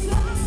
It's